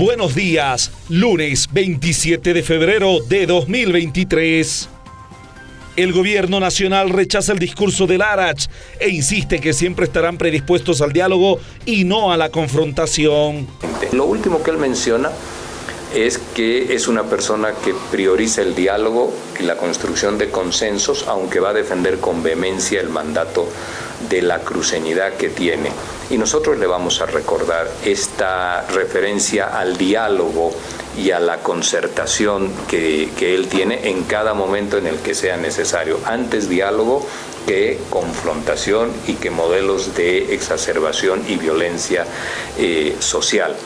Buenos días, lunes 27 de febrero de 2023. El gobierno nacional rechaza el discurso del Arach e insiste que siempre estarán predispuestos al diálogo y no a la confrontación. Lo último que él menciona es que es una persona que prioriza el diálogo y la construcción de consensos, aunque va a defender con vehemencia el mandato de la cruceñidad que tiene. Y nosotros le vamos a recordar esta referencia al diálogo y a la concertación que, él tiene en cada momento en el que sea necesario. Antes diálogo que confrontación y que modelos de exacerbación y violencia eh, social.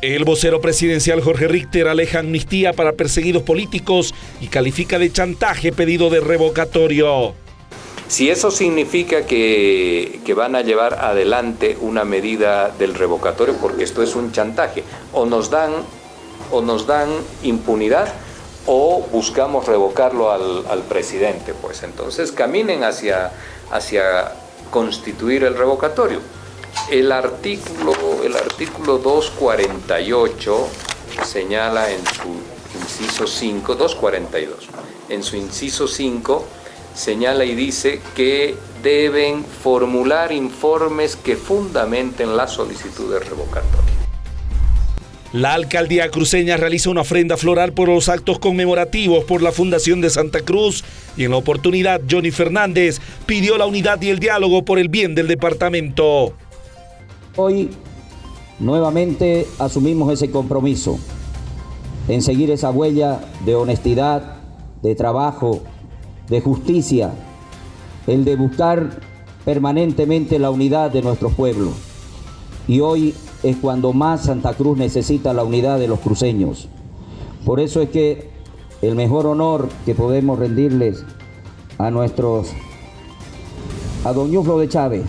El vocero presidencial Jorge Richter aleja amnistía para perseguidos políticos y califica de chantaje pedido de revocatorio. Si eso significa que, van a llevar adelante una medida del revocatorio, porque esto es un chantaje, o nos dan, o nos dan impunidad o buscamos revocarlo al, presidente, pues entonces caminen hacia, hacia constituir el revocatorio. El artículo, el artículo 248 señala en su inciso 5, 242, en su inciso 5 señala y dice que deben formular informes que fundamenten la solicitud de revocatoria. La alcaldía cruceña realiza una ofrenda floral por los actos conmemorativos por la Fundación de Santa Cruz y en la oportunidad Johnny Fernández pidió la unidad y el diálogo por el bien del departamento. Hoy nuevamente asumimos ese compromiso en seguir esa huella de honestidad, de trabajo, de justicia, el de buscar permanentemente la unidad de nuestro pueblo. Y hoy es cuando más Santa Cruz necesita la unidad de los cruceños. Por eso es que el mejor honor que podemos rendirles a nuestros, a Don Ñuflo de Chávez,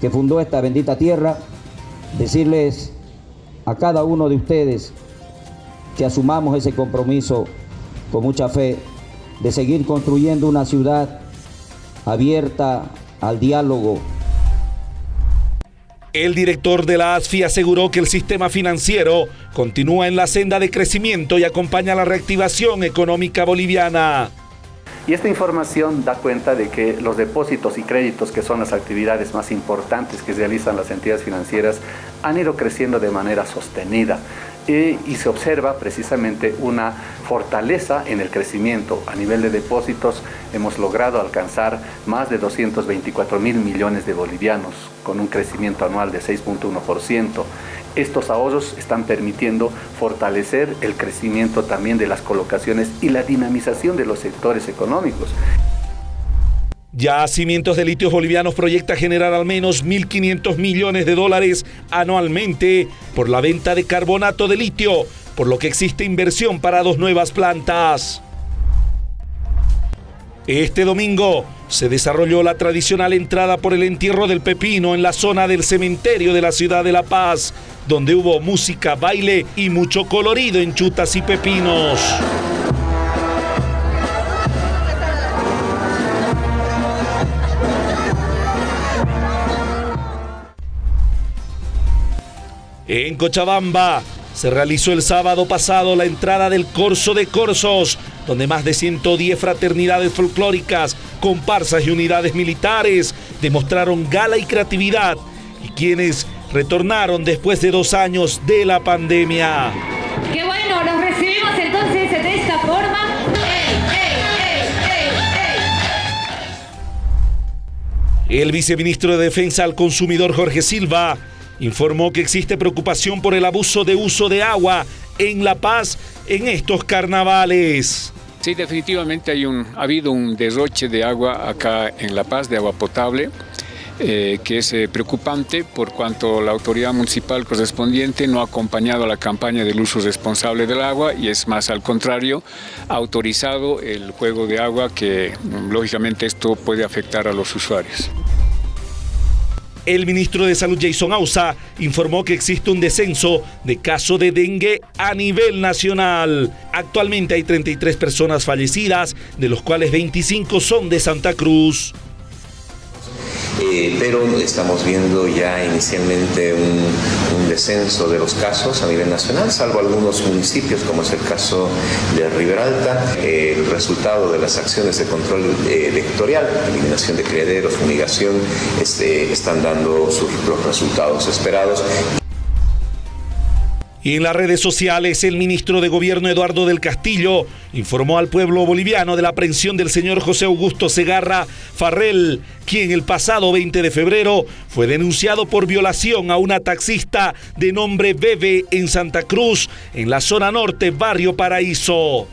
que fundó esta bendita tierra, decirles a cada uno de ustedes que asumamos ese compromiso con mucha fe de seguir construyendo una ciudad abierta al diálogo. El director de la ASFI aseguró que el sistema financiero continúa en la senda de crecimiento y acompaña la reactivación económica boliviana. Y esta información da cuenta de que los depósitos y créditos, que son las actividades más importantes que realizan las entidades financieras, han ido creciendo de manera sostenida y, se observa precisamente una fortaleza en el crecimiento. A nivel de depósitos hemos logrado alcanzar más de 224 mil millones de bolivianos con un crecimiento anual de 6.1%. Estos ahorros están permitiendo fortalecer el crecimiento también de las colocaciones y la dinamización de los sectores económicos. Yacimientos de litios bolivianos proyecta generar al menos 1.500 millones de dólares anualmente por la venta de carbonato de litio, por lo que existe inversión para dos nuevas plantas. Este domingo se desarrolló la tradicional entrada por el entierro del pepino en la zona del cementerio de la ciudad de La Paz, donde hubo música, baile y mucho colorido en chutas y pepinos. En Cochabamba se realizó el sábado pasado la entrada del Corso de Corsos, donde más de 110 fraternidades folclóricas, comparsas y unidades militares demostraron gala y creatividad y quienes retornaron después de dos años de la pandemia. Qué bueno, nos recibimos entonces de esta forma. El viceministro de Defensa al Consumidor Jorge Silva informó que existe preocupación por el abuso de uso de agua en La Paz en estos carnavales. Sí, definitivamente hay un, ha habido un derroche de agua acá en La Paz, de agua potable, eh, que es eh, preocupante por cuanto la autoridad municipal correspondiente no ha acompañado la campaña del uso responsable del agua y es más al contrario, ha autorizado el juego de agua que lógicamente esto puede afectar a los usuarios. El ministro de Salud Jason Ausa informó que existe un descenso de casos de dengue a nivel nacional. Actualmente hay 33 personas fallecidas, de los cuales 25 son de Santa Cruz. Eh, pero estamos viendo ya inicialmente un, descenso de los casos a nivel nacional, salvo algunos municipios, como es el caso de Riberalta. el resultado de las acciones de control eh, vectorial, eliminación de criaderos, fumigación, este, están dando sus, los resultados esperados. Y en las redes sociales, el ministro de Gobierno Eduardo del Castillo informó al pueblo boliviano de la aprehensión del señor José Augusto Segarra Farrell, quien el pasado 20 de febrero fue denunciado por violación a una taxista de nombre Bebe en Santa Cruz, en la zona norte, barrio Paraíso.